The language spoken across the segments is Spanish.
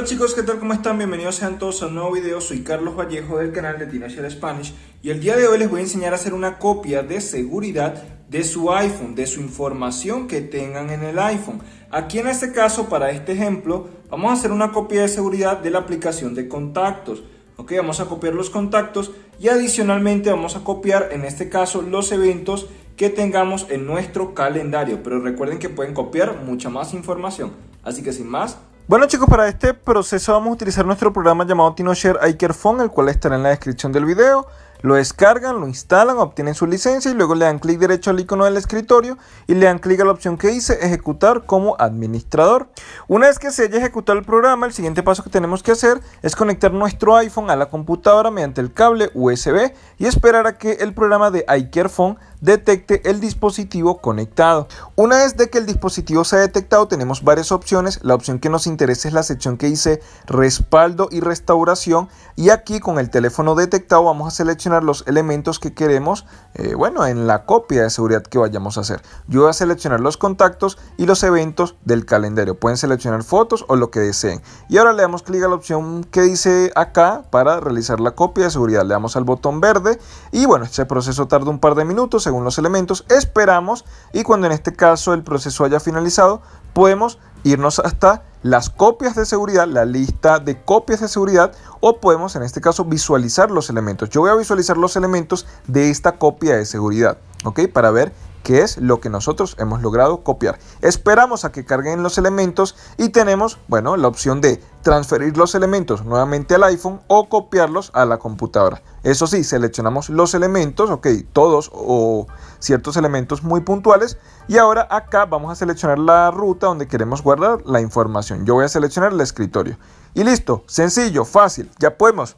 Hola chicos, ¿qué tal? ¿Cómo están? Bienvenidos sean todos a un nuevo video. Soy Carlos Vallejo del canal de Teenager Spanish y el día de hoy les voy a enseñar a hacer una copia de seguridad de su iPhone, de su información que tengan en el iPhone. Aquí en este caso, para este ejemplo, vamos a hacer una copia de seguridad de la aplicación de contactos. Ok, vamos a copiar los contactos y adicionalmente vamos a copiar en este caso los eventos que tengamos en nuestro calendario. Pero recuerden que pueden copiar mucha más información. Así que sin más, bueno chicos, para este proceso vamos a utilizar nuestro programa llamado TinoShare iCareFone, el cual estará en la descripción del video. Lo descargan, lo instalan, obtienen su licencia y luego le dan clic derecho al icono del escritorio y le dan clic a la opción que dice ejecutar como administrador. Una vez que se haya ejecutado el programa, el siguiente paso que tenemos que hacer es conectar nuestro iPhone a la computadora mediante el cable USB y esperar a que el programa de iCareFone detecte el dispositivo conectado. Una vez de que el dispositivo se ha detectado tenemos varias opciones. La opción que nos interesa es la sección que dice respaldo y restauración y aquí con el teléfono detectado vamos a seleccionar los elementos que queremos, eh, bueno, en la copia de seguridad que vayamos a hacer. Yo voy a seleccionar los contactos y los eventos del calendario. Pueden seleccionar fotos o lo que deseen. Y ahora le damos clic a la opción que dice acá para realizar la copia de seguridad. Le damos al botón verde y bueno, este proceso tarda un par de minutos según los elementos. Esperamos y cuando en este caso el proceso haya finalizado, podemos irnos hasta las copias de seguridad, la lista de copias de seguridad o podemos en este caso visualizar los elementos. Yo voy a visualizar los elementos de esta copia de seguridad, ¿ok? Para ver qué es lo que nosotros hemos logrado copiar. Esperamos a que carguen los elementos y tenemos, bueno, la opción de transferir los elementos nuevamente al iPhone o copiarlos a la computadora. Eso sí, seleccionamos los elementos, ok, todos o ciertos elementos muy puntuales. Y ahora acá vamos a seleccionar la ruta donde queremos guardar la información. Yo voy a seleccionar el escritorio. Y listo, sencillo, fácil, ya podemos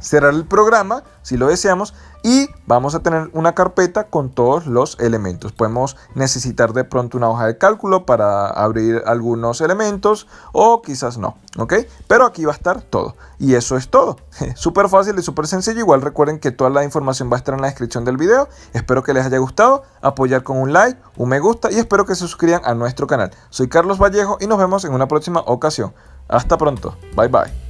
cerrar el programa si lo deseamos y vamos a tener una carpeta con todos los elementos. Podemos necesitar de pronto una hoja de cálculo para abrir algunos elementos o quizás no, ¿ok? Pero aquí va a estar todo y eso es todo. Súper fácil y súper sencillo. Igual recuerden que toda la información va a estar en la descripción del video. Espero que les haya gustado, apoyar con un like, un me gusta y espero que se suscriban a nuestro canal. Soy Carlos Vallejo y nos vemos en una próxima ocasión. Hasta pronto. Bye bye.